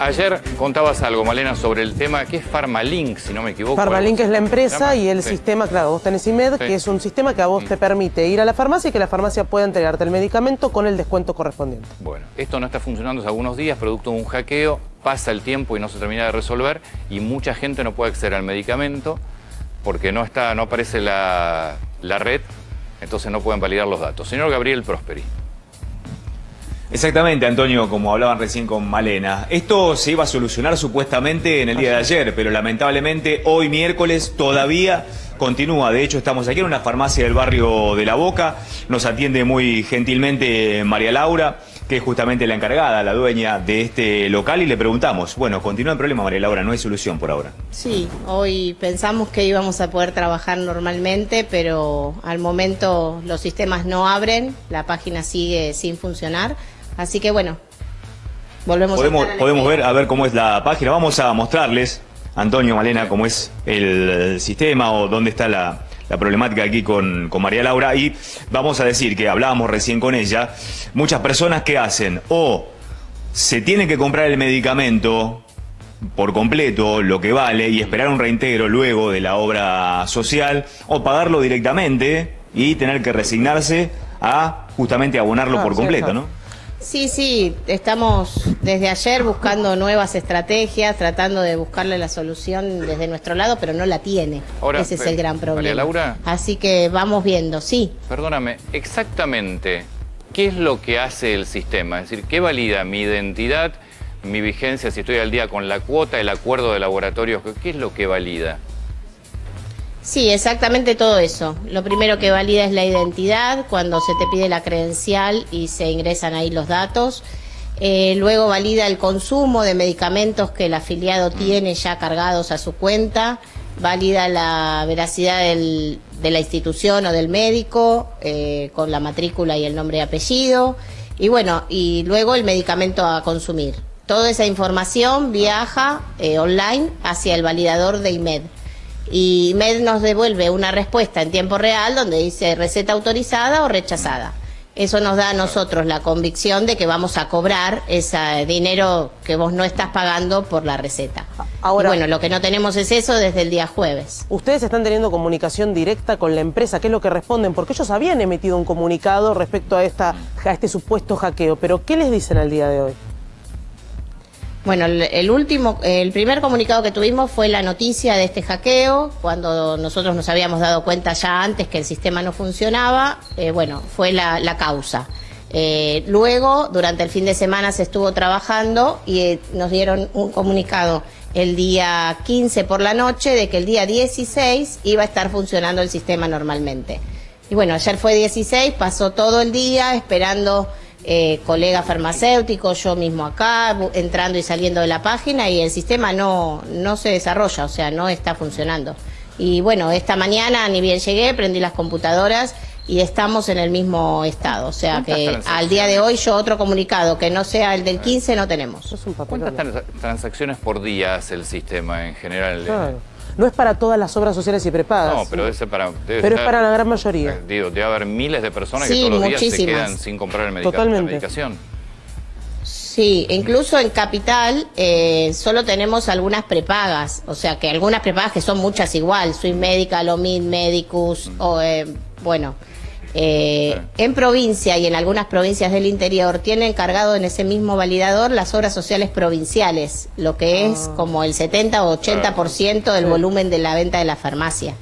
ayer contabas algo, Malena, sobre el tema que es Farmalink, si no me equivoco. Farmalink es la empresa y el sistema, claro, vos tenés IMED, que es un sistema que a vos te permite ir a la farmacia y que la farmacia pueda entregarte el medicamento con el descuento correspondiente. Bueno, esto no está funcionando hace algunos días, producto de un hackeo, pasa el tiempo y no se termina de resolver y mucha gente no puede acceder al medicamento porque no, está, no aparece la, la red, entonces no pueden validar los datos. Señor Gabriel Prosperi. Exactamente, Antonio, como hablaban recién con Malena. Esto se iba a solucionar supuestamente en el día de ayer, pero lamentablemente hoy miércoles todavía continúa. De hecho, estamos aquí en una farmacia del barrio de La Boca. Nos atiende muy gentilmente María Laura, que es justamente la encargada, la dueña de este local, y le preguntamos, bueno, continúa el problema, María Laura, no hay solución por ahora. Sí, hoy pensamos que íbamos a poder trabajar normalmente, pero al momento los sistemas no abren, la página sigue sin funcionar. Así que bueno, volvemos podemos, a Podemos ver, a ver cómo es la página. Vamos a mostrarles, Antonio, Malena, cómo es el sistema o dónde está la, problemática aquí con, con, María Laura. Y vamos a decir que hablábamos recién con ella, muchas personas que hacen o se tienen que comprar el medicamento por completo lo que vale y esperar un reintegro luego de la obra social o pagarlo directamente y tener que resignarse a justamente abonarlo por completo, ¿no? Sí, sí, estamos desde ayer buscando nuevas estrategias, tratando de buscarle la solución desde nuestro lado, pero no la tiene. Ese es el gran problema. María Laura. Así que vamos viendo, sí. Perdóname, exactamente, ¿qué es lo que hace el sistema? Es decir, ¿qué valida mi identidad, mi vigencia, si estoy al día con la cuota, el acuerdo de laboratorios? ¿Qué es lo que valida? Sí, exactamente todo eso. Lo primero que valida es la identidad, cuando se te pide la credencial y se ingresan ahí los datos. Eh, luego valida el consumo de medicamentos que el afiliado tiene ya cargados a su cuenta. Valida la veracidad de la institución o del médico eh, con la matrícula y el nombre y apellido. Y bueno, y luego el medicamento a consumir. Toda esa información viaja eh, online hacia el validador de IMED y MED nos devuelve una respuesta en tiempo real donde dice receta autorizada o rechazada. Eso nos da a nosotros la convicción de que vamos a cobrar ese dinero que vos no estás pagando por la receta. Ahora, bueno, lo que no tenemos es eso desde el día jueves. Ustedes están teniendo comunicación directa con la empresa, ¿qué es lo que responden? Porque ellos habían emitido un comunicado respecto a, esta, a este supuesto hackeo, pero ¿qué les dicen al día de hoy? Bueno, el último, el primer comunicado que tuvimos fue la noticia de este hackeo, cuando nosotros nos habíamos dado cuenta ya antes que el sistema no funcionaba, eh, bueno, fue la, causa. Eh, luego, durante el fin de semana se estuvo trabajando y eh, nos dieron un comunicado el día 15 por la noche de que el día 16 iba a estar funcionando el sistema normalmente. Y bueno, ayer fue 16, pasó todo el día esperando eh, colegas farmacéuticos, yo mismo acá, entrando y saliendo de la página y el sistema no, no se desarrolla, o sea, no está funcionando. Y bueno, esta mañana ni bien llegué, prendí las computadoras y estamos en el mismo estado. O sea que al día de hoy yo otro comunicado que no sea el del 15 no tenemos. ¿Cuántas transacciones por día hace el sistema en general? No es para todas las obras sociales y prepagas. No, pero, es para, pero es para la gran mayoría. Eh, digo, debe haber miles de personas que todos los días se quedan sin comprar el medicamento, la medicación. Sí, incluso en Capital eh, solo tenemos algunas prepagas, o sea que algunas prepagas que son muchas igual, Swiss Medical, Omid, Medicus, mm. o eh, bueno, eh, en provincia y en algunas provincias del interior tienen cargado en ese mismo validador las obras sociales provinciales, lo que es ah. como el 70 o 80% del volumen de la venta de la farmacia.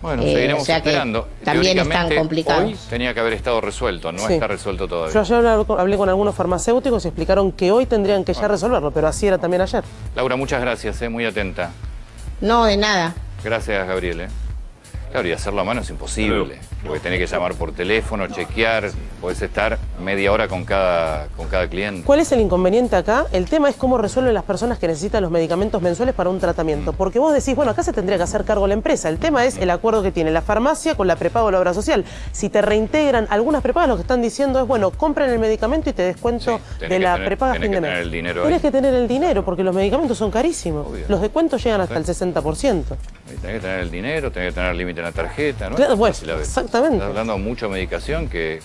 Bueno, eh, seguiremos esperando. También están complicados. Hoy tenía que haber estado resuelto, no está resuelto todavía. Yo ayer hablé con algunos farmacéuticos y explicaron que hoy tendrían que ya resolverlo, pero así era también ayer. Laura, muchas gracias, eh, muy atenta. No, de nada. Gracias, Gabriel. Claro, y hacerlo a mano es imposible, porque tenés que llamar por teléfono, chequear, podés estar media hora con cada, con cada cliente. ¿Cuál es el inconveniente acá? El tema es cómo resuelven las personas que necesitan los medicamentos mensuales para un tratamiento. Mm. Porque vos decís, bueno, acá se tendría que hacer cargo la empresa. El tema es el acuerdo que tiene la farmacia con la prepago de la obra social. Si te reintegran algunas prepagas, lo que están diciendo es, bueno, compren el medicamento y te descuento de la prepaga fin de mes. Tener el dinero tenés que tener el dinero, porque los medicamentos son carísimos. Los descuentos llegan hasta el 60%. Tenés que tener el dinero, tenés que tener límite en la tarjeta, ¿no? exactamente. Estás hablando de medicación que...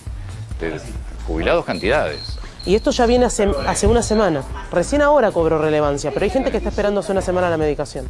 De jubilados cantidades. Y esto ya viene hace, hace una semana. Recién ahora cobró relevancia, pero hay gente que está esperando hace una semana la medicación.